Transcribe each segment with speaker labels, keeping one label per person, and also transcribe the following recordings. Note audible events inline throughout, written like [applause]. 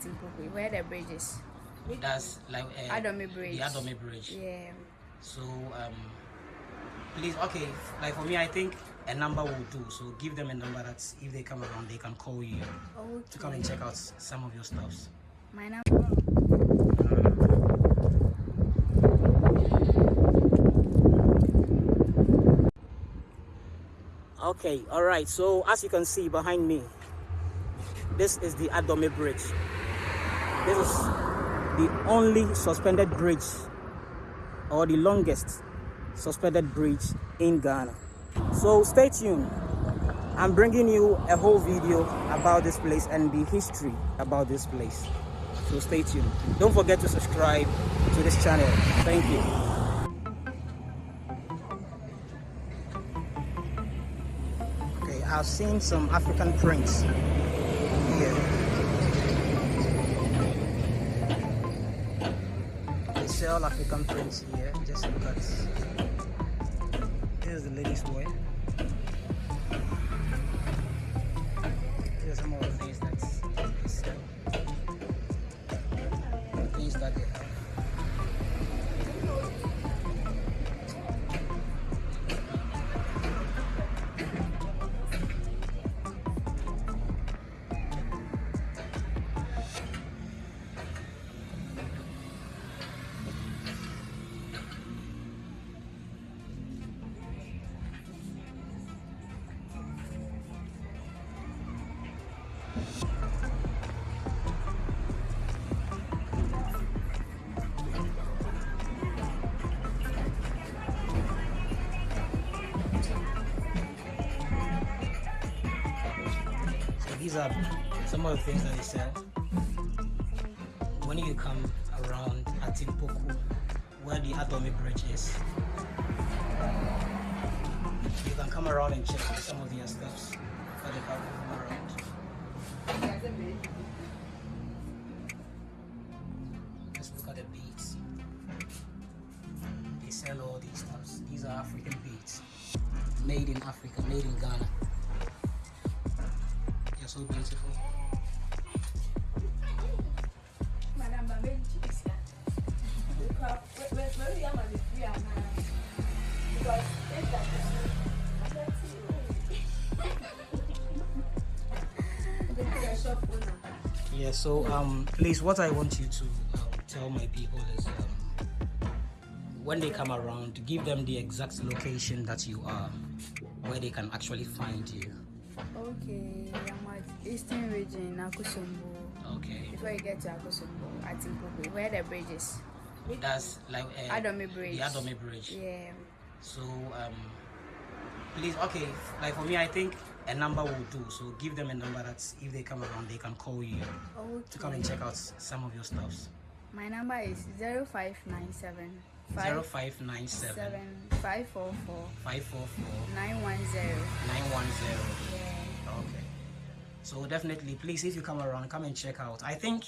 Speaker 1: Atimpoku, where the bridge is.
Speaker 2: That's like uh,
Speaker 1: Adome Bridge.
Speaker 2: The Adome Bridge.
Speaker 1: Yeah.
Speaker 2: So um, please, okay, like for me, I think a number will do. So give them a number that if they come around, they can call you
Speaker 1: Okay.
Speaker 2: to come and check out some of your stuffs.
Speaker 1: My number.
Speaker 2: Okay, all right. So as you can see behind me, this is the Adome Bridge. This is the only suspended bridge or the longest suspended bridge in Ghana. So stay tuned. I'm bringing you a whole video about this place and the history about this place. So stay tuned. Don't forget to subscribe to this channel. Thank you. Okay, I've seen some African prints Sell African prints here. Just look at. Here's the ladies' wear. Here's some of the things that. Things that they have. These are some of the things that they sell. When you come around Atimpoku, where the Adome Bridge is, you can come around and check some of their stuffs that they have around. Let's look at the beads. They sell all these stuffs. These are African beads, made in Africa, made in Ghana. They're so beautiful. So um, please, what I want you to um, tell my people is um, when they come around, give them the exact location that you are, where they can actually find you.
Speaker 1: Okay, I'm at Eastern Region, Akosombo.
Speaker 2: Okay,
Speaker 1: Before you get to Akosombo, Atimpoku, where the bridge is.
Speaker 2: that's like uh,
Speaker 1: Adome Bridge.
Speaker 2: The Adome Bridge.
Speaker 1: Yeah.
Speaker 2: So um, please, okay, like for me, I think a number will do. So give them a number that if they come around, they can call you to come and check out some of your stuffs.
Speaker 1: My number is 0597
Speaker 2: 0597
Speaker 1: 544
Speaker 2: 544
Speaker 1: 910.
Speaker 2: 910.
Speaker 1: Yeah.
Speaker 2: Okay. So definitely, please, if you come around, come and check out. I think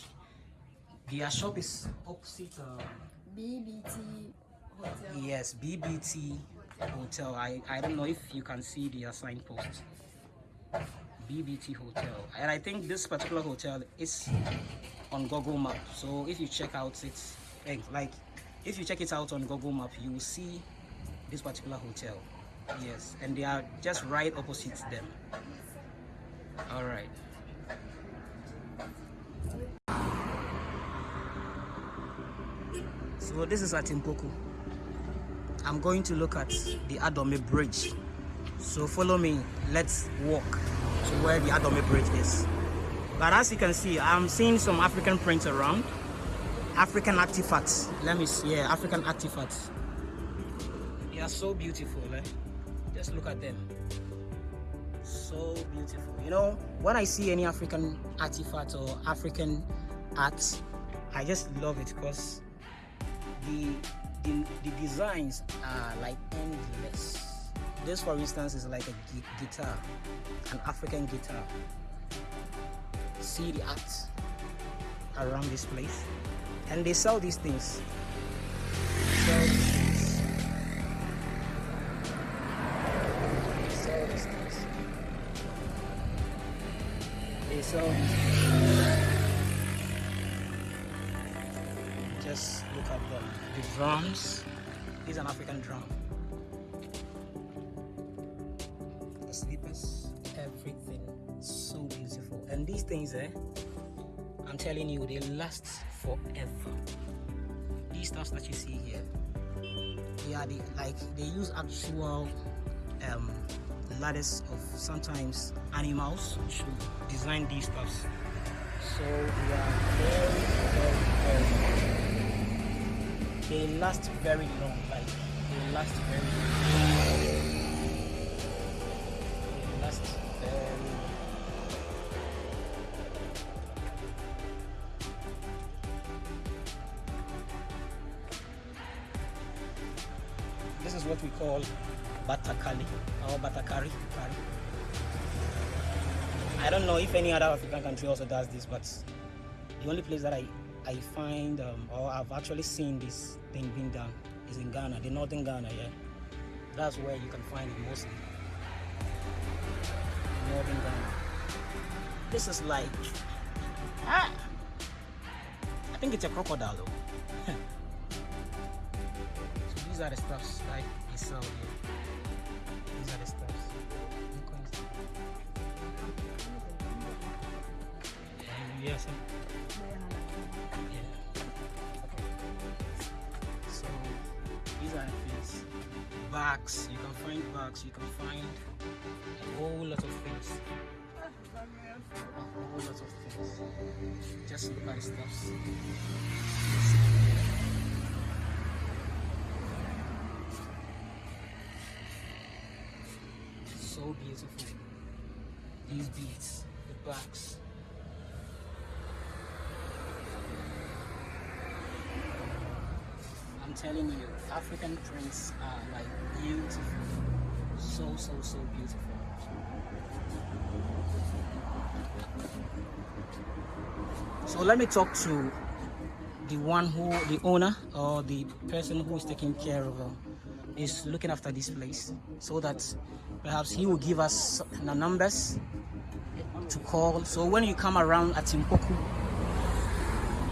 Speaker 2: their shop is opposite. Uh,
Speaker 1: BBT Hotel.
Speaker 2: yes, BBT Hotel. I I don't know if you can see their signpost. BBT Hotel, and I think this particular hotel is on Google Map. So if you check out it, eh, like if you check it out on Google Map, you will see this particular hotel. Yes, and they are just right opposite them. All right. So this is at Impoku. I'm going to look at the Adome Bridge. So follow me. Let's walk to where the Adome Bridge is. But as you can see, I'm seeing some African prints around. African artifacts. Let me see. Yeah, African artifacts. They are so beautiful. Eh? Just look at them. So beautiful. You know, when I see any African artifact or African art, I just love it because the, the the designs are like endless. This, for instance, is like a gu- guitar, an African guitar. See the art around this place, and they sell these things. Sell these. Sell these things. They sell these look at the, the drums. This is an African drum. The sleepers, everything so beautiful. And these things, eh? I'm telling you, they last forever. These stuffs that you see here, they are the like they use actual um, of sometimes animals to design these stuffs. So they are very, very, very. They last very long. Like they last very. Long. What we call batakali or batakari. Kari. I don't know if any other African country also does this, but the only place that I I find um, or I've actually seen this thing being done is in Ghana, the northern Ghana. Yeah, that's where you can find it mostly. Northern Ghana. This is like ah, I think it's a crocodile though. [laughs] so these are the stuffs that they sell here. These are the. Um, yes. yeah. So these are things. Bags. You can find bags. You can find a whole lot of things. A whole lot of things. Just look at the. So beautiful. These beads, the bags. I'm telling you, African prints are like beautiful. So, so, so beautiful. So let me talk to the one who, the owner or the person who is taking care of, uh, is looking after this place, so that perhaps he will give us the numbers to call. So when you come around at Impoku,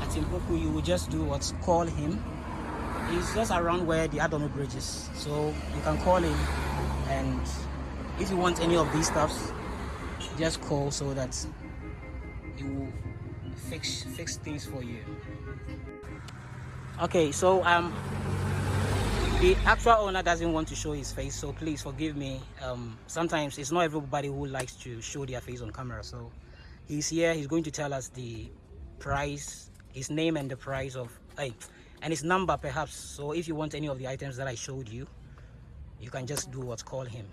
Speaker 2: at Impoku, you will just do what? Call him. He's just around where the Adome Bridge is. So you can call him and if you want any of these stuffs, just call so that he will fix fix things for you. Okay, so um the actual owner doesn't want to show his face, so please forgive me. Um, sometimes it's not everybody who likes to show their face on camera. So he's here. He's going to tell us the price, his name, and the price of, hey, and his number perhaps. So if you want any of the items that I showed you, you can just do what's call him.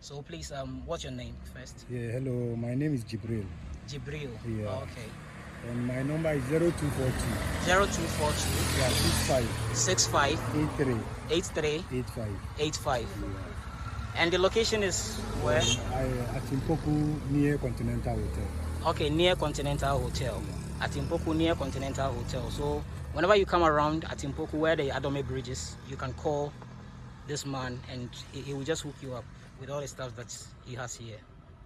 Speaker 2: So please, um, what's your name first?
Speaker 3: Yeah, hello, my name is Jibril
Speaker 2: Jibril.
Speaker 3: Yeah.
Speaker 2: Okay.
Speaker 3: And my number is 0242
Speaker 2: Zero two four two
Speaker 3: yeah, 65
Speaker 2: six five
Speaker 3: 83
Speaker 2: eight three
Speaker 3: 85.
Speaker 2: eight five.
Speaker 3: Yeah.
Speaker 2: And the location is where?
Speaker 3: I uh, at Impoku near Continental Hotel.
Speaker 2: Okay, near Continental Hotel. At Impoku near Continental Hotel. So whenever you come around at Impoku where the Adome Bridge is, you can call this man and he, he will just hook you up with all the stuff that he has here.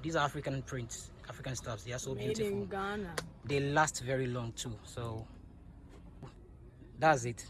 Speaker 2: These are African prints, African stuffs. They are so
Speaker 1: Made
Speaker 2: beautiful.
Speaker 1: in Ghana.
Speaker 2: They last very long too. So that's it.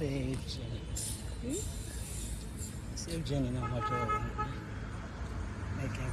Speaker 2: Save Jenny. Save Jenny now, my daughter. Making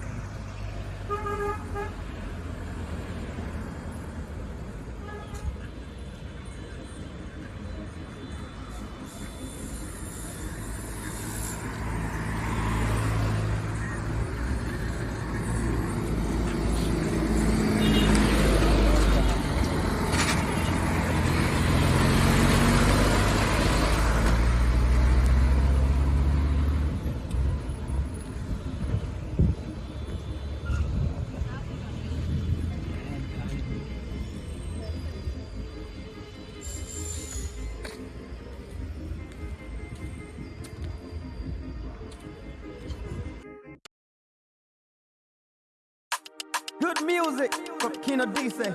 Speaker 4: music from Kino Dice.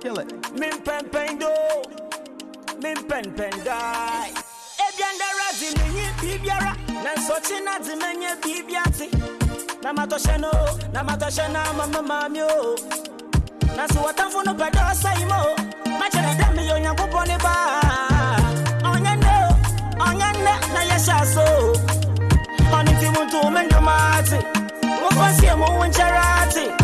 Speaker 4: Kill it.
Speaker 2: Min pen pen do, min pen pen die. Ebianda razi minyi bibiara, na sochi na di menye bibiati. Na matoshe no, na matoshe na mama mami o. Na so watamfo no pedo sai mo. Ma chere yo nyankopɔ ne ba. Onya no, onya ne na yesha so. Oni ti muntu mendumati. Mo fasi mo woncherati. Osana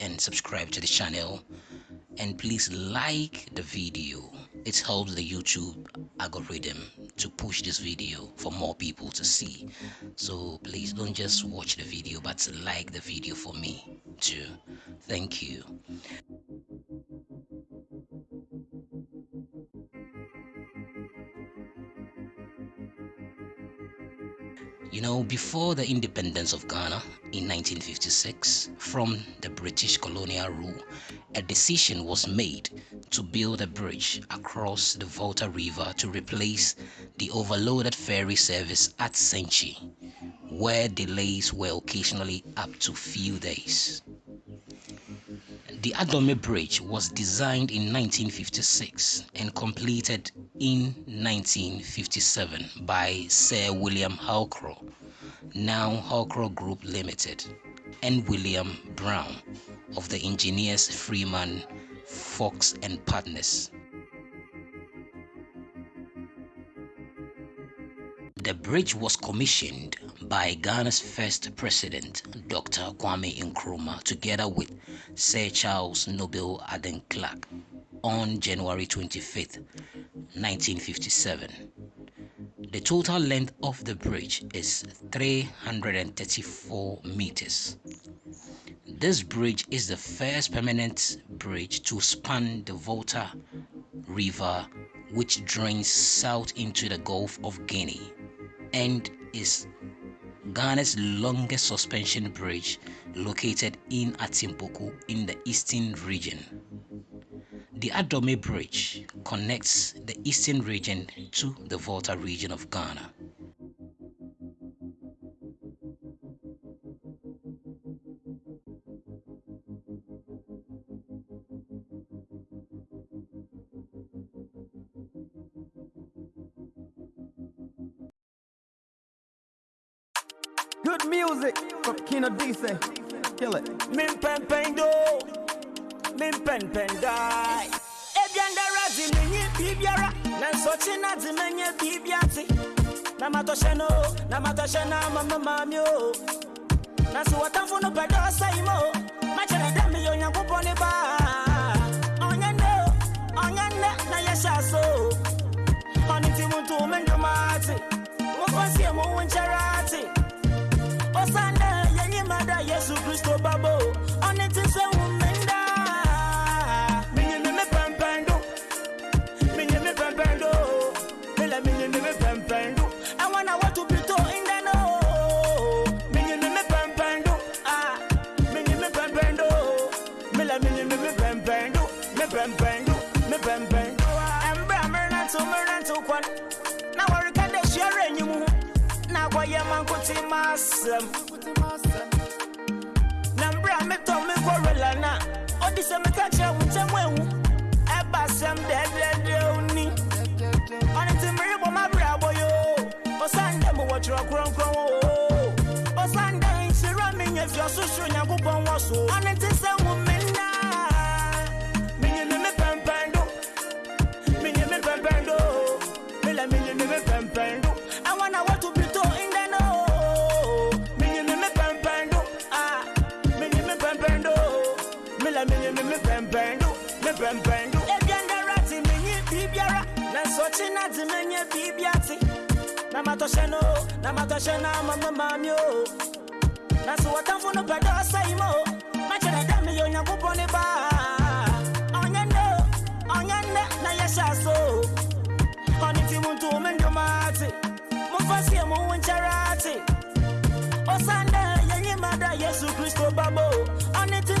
Speaker 5: and subscribe to the channel. And please like the video. It helps the youtube algorithm to push this video for more people to see. So please don't just watch the video but like the video for me too. Thank you. You know, before the independence of Ghana in 1956 from the British colonial rule, a decision was made to build a bridge across the Volta River to replace the overloaded ferry service at Senchi, where delays were occasionally up to few days. The Adome Bridge was designed in 1956 and completed in 1957 by Sir William Halcrow, now Halcrow Group Limited, and William Brown of the engineers Freeman, Fox and Partners. The bridge was commissioned by Ghana's first president, Dr. Kwame Nkrumah, together with Sir Charles Nobel Aden Clark on January 25, 1957. The total length of the bridge is 334 meters. This bridge is the first permanent bridge to span the Volta River, which drains south into the Gulf of Guinea and is Ghana's longest suspension bridge located in Atimpoku in the eastern region. The Adome Bridge connects the eastern region to the Volta region of Ghana.
Speaker 4: Good music from Kino Dice. Kill it.
Speaker 2: Min pen pen do, min pen pen die. Ebianda razi minyi bibiara, na sochi na di menye bibiati. Na matoshe no, na matoshe na mama mami oh. o. Na so watamfo no pedo sai mo. Ma chere dem yo nyankopɔ ne ba. Onya no, onya ne na yesha so. Oni ti muntu mendumati. Mo fasi mo wincherati. Osana yenye mada Yesu Kristo babo Oni tise umenda ntụkwa na. Warikadeshiara enyi m na-agwa ya ma nkụtị masị na mbra metọ megworela na ọ dịse mekacha wute m ewu ebe asem dedede uni ọnịtị mmiri gbọma bịrị agbọ ya ọsande m wọchịrị ọkụrọnkụrọ ọsande nsiri ọmị nyefie ọsụsụ nyakwụkwọ nwọsụ ọnịtị se nwume mela menye me me pɛmpɛndo me pɛmpɛndo ebianda rati menye bibiara na nsɔkye na de menye bibiati na matɔhyɛ no na matɔhyɛ na mama mami o. Na so wɔtamfo no pɛ dɛ ɔsɛe mo. Makyerɛ dɛ meyɛ onyankopɔn ne baa ɔnyɛ nnɛ o, ɔnyɛ nnɛ na yɛhyɛ so. Ɔne nti monto me ndwomaate momfa sie mo wo nkyɛre ate ɔsan dɛ yɛnyima da yesu kristo babo ɔne te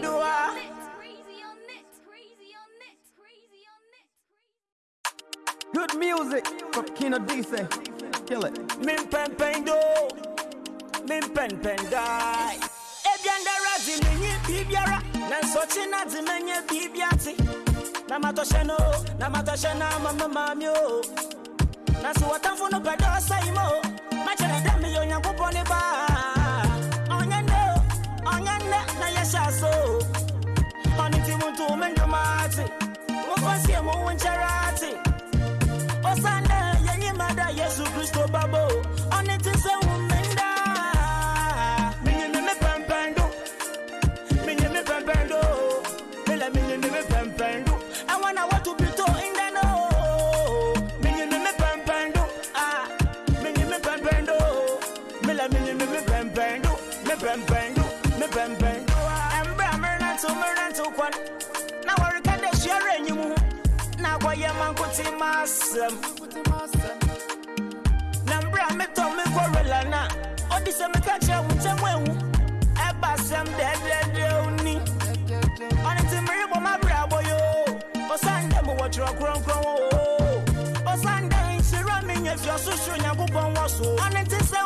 Speaker 2: do ah
Speaker 1: Crazy on it, crazy on it, crazy on it.
Speaker 4: Good music from Kino Dice. Kill it.
Speaker 2: Min pen pen do, min pen pen die. Ebianda razi menye bibiara, na nsochi na di menye bibiati. Na matoshe no, na matoshe mama mami o. Na so watamfo no pedo sai mo. Machere da mi yo nyankopon ne ba. Onya no, onya ne na yesha so. Oni ti muntu mendumati. Mo fasie masem na. Mbra metɔ me kɔrela na ɔde sɛ meka kyerɛ wo ntɛm ahu ɛba sɛm dɛdɛdɛ oni ɔne nti merebɔ mabrabɔ yo. Ɔsan dɛ mewɔ twerɛ korɔnkorɔn o ɔsan dɛ nhyira menya fi ɔsosoro nyankopɔn wɔ so ɔne nti sɛ